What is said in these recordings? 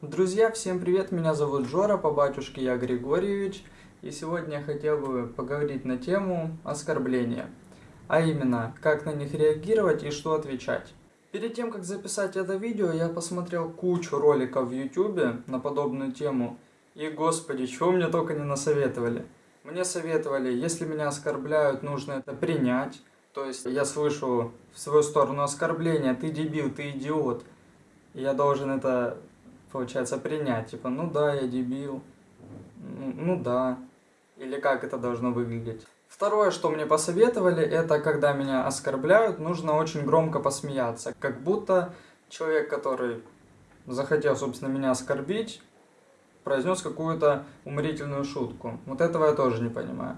Друзья, всем привет, меня зовут Жора, по батюшке я Григорьевич, и сегодня я хотел бы поговорить на тему оскорбления, а именно, как на них реагировать и что отвечать. Перед тем, как записать это видео, я посмотрел кучу роликов в YouTube на подобную тему, и господи, чего мне только не насоветовали. Мне советовали, если меня оскорбляют, нужно это принять, то есть я слышу в свою сторону оскорбления, ты дебил, ты идиот, я должен это получается, принять. Типа, ну да, я дебил. Ну, ну да. Или как это должно выглядеть. Второе, что мне посоветовали, это когда меня оскорбляют, нужно очень громко посмеяться. Как будто человек, который захотел, собственно, меня оскорбить, произнес какую-то уморительную шутку. Вот этого я тоже не понимаю.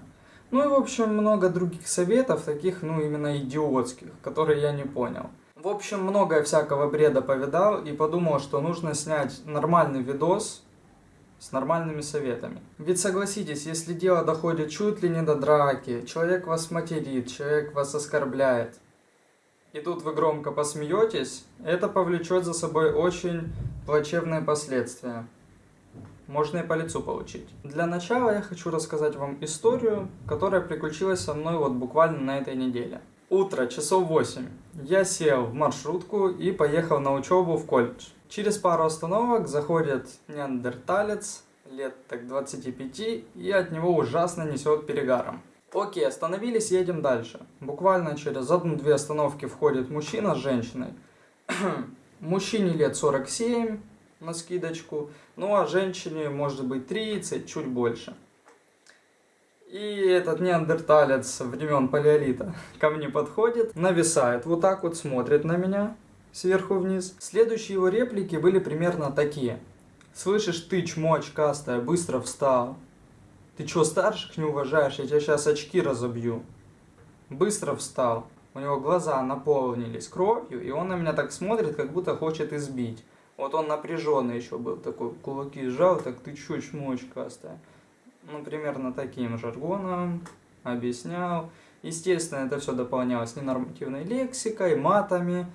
Ну и, в общем, много других советов, таких, ну, именно идиотских, которые я не понял. В общем, многое всякого бреда повидал и подумал, что нужно снять нормальный видос с нормальными советами. Ведь согласитесь, если дело доходит чуть ли не до драки, человек вас материт, человек вас оскорбляет, и тут вы громко посмеетесь, это повлечет за собой очень плачевные последствия. Можно и по лицу получить. Для начала я хочу рассказать вам историю, которая приключилась со мной вот буквально на этой неделе. Утро, часов 8. Я сел в маршрутку и поехал на учебу в колледж. Через пару остановок заходит неандерталец, лет так 25, и от него ужасно несет перегаром. Окей, остановились, едем дальше. Буквально через одну-две остановки входит мужчина с женщиной. Мужчине лет 47, на скидочку, ну а женщине может быть 30, чуть больше. И этот неандерталец времен палеолита ко мне подходит, нависает, вот так вот смотрит на меня сверху вниз. Следующие его реплики были примерно такие. «Слышишь, ты, чмо быстро встал. Ты чё, старших не уважаешь? Я тебя сейчас очки разобью». Быстро встал. У него глаза наполнились кровью, и он на меня так смотрит, как будто хочет избить. Вот он напряженный еще был, такой кулаки сжал, так ты чё, чмо очкастая ну, примерно таким жаргоном объяснял. Естественно, это все дополнялось ненормативной лексикой, матами.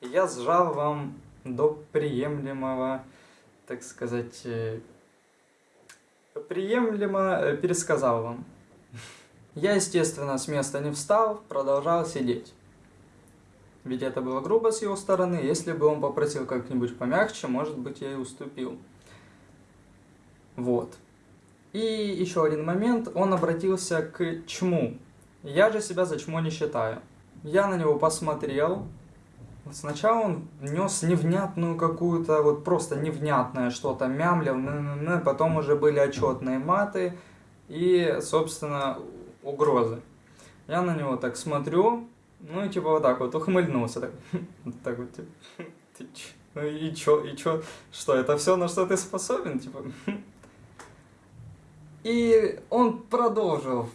Я сжал вам до приемлемого, так сказать, э, приемлемо э, пересказал вам. Я, естественно, с места не встал, продолжал сидеть. Ведь это было грубо с его стороны, если бы он попросил как-нибудь помягче, может быть, я и уступил. Вот. И еще один момент, он обратился к чму. Я же себя за чмо не считаю. Я на него посмотрел. Сначала он нес невнятную какую-то, вот просто невнятное что-то, мямлил, потом уже были отчетные маты и, собственно, угрозы. Я на него так смотрю, ну и типа вот так вот ухмыльнулся, так, так вот, типа, ты ч, ну и чё, и чё, что, это все, на что ты способен, типа, и он продолжил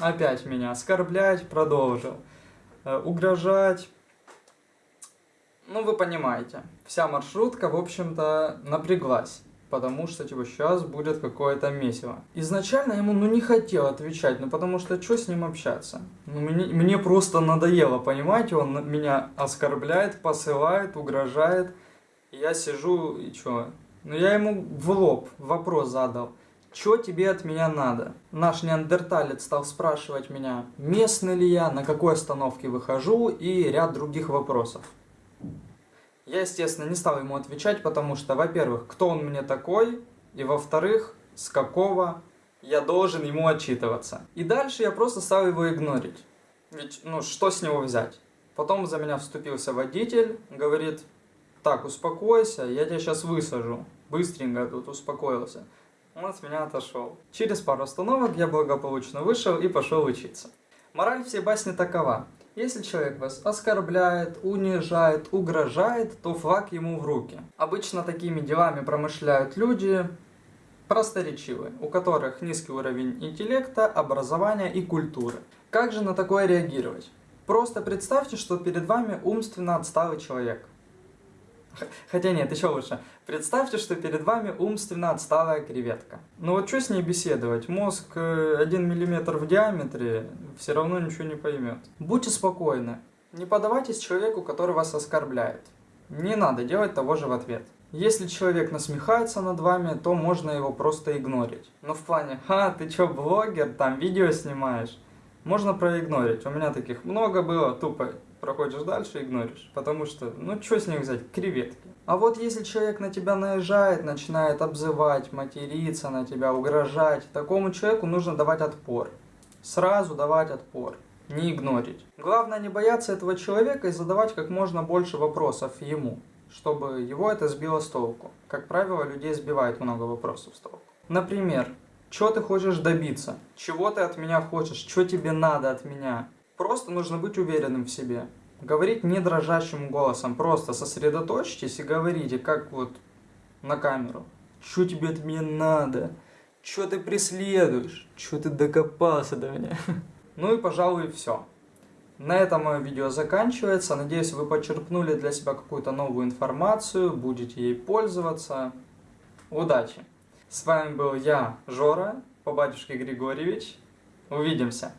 опять меня оскорблять, продолжил э, угрожать. Ну, вы понимаете, вся маршрутка, в общем-то, напряглась. Потому что, типа, сейчас будет какое-то месиво. Изначально ему, ну, не хотел отвечать, ну, потому что, что с ним общаться? Ну, мне, мне просто надоело, понимаете, он меня оскорбляет, посылает, угрожает. Я сижу, и что? Ну, я ему в лоб вопрос задал. Что тебе от меня надо? Наш неандерталец стал спрашивать меня, местный ли я, на какой остановке выхожу и ряд других вопросов. Я, естественно, не стал ему отвечать, потому что, во-первых, кто он мне такой, и во-вторых, с какого я должен ему отчитываться. И дальше я просто стал его игнорить. Ведь, ну, что с него взять? Потом за меня вступился водитель, говорит, так, успокойся, я тебя сейчас высажу. Быстренько тут успокоился он от меня отошел. Через пару остановок я благополучно вышел и пошел учиться. Мораль всей басни такова. Если человек вас оскорбляет, унижает, угрожает, то флаг ему в руки. Обычно такими делами промышляют люди просторечивые, у которых низкий уровень интеллекта, образования и культуры. Как же на такое реагировать? Просто представьте, что перед вами умственно отсталый человек. Хотя нет, еще лучше. Представьте, что перед вами умственно отсталая креветка. Ну вот что с ней беседовать? Мозг 1 э, мм в диаметре все равно ничего не поймет. Будьте спокойны. Не подавайтесь человеку, который вас оскорбляет. Не надо делать того же в ответ. Если человек насмехается над вами, то можно его просто игнорить. Но в плане, ха, ты чё, блогер, там видео снимаешь, можно проигнорить. У меня таких много было, тупо проходишь дальше, игноришь. Потому что, ну что с них взять, креветки. А вот если человек на тебя наезжает, начинает обзывать, материться на тебя, угрожать, такому человеку нужно давать отпор. Сразу давать отпор, не игнорить. Главное не бояться этого человека и задавать как можно больше вопросов ему, чтобы его это сбило с толку. Как правило, людей сбивает много вопросов с толку. Например, что ты хочешь добиться? Чего ты от меня хочешь? Что тебе надо от меня? Просто нужно быть уверенным в себе. Говорить не дрожащим голосом, просто сосредоточьтесь и говорите, как вот на камеру. Что тебе от меня надо? Что ты преследуешь? Что ты докопался до меня? Ну и, пожалуй, все. На этом мое видео заканчивается. Надеюсь, вы почерпнули для себя какую-то новую информацию, будете ей пользоваться. Удачи! С вами был я, Жора, по батюшке Григорьевич. Увидимся!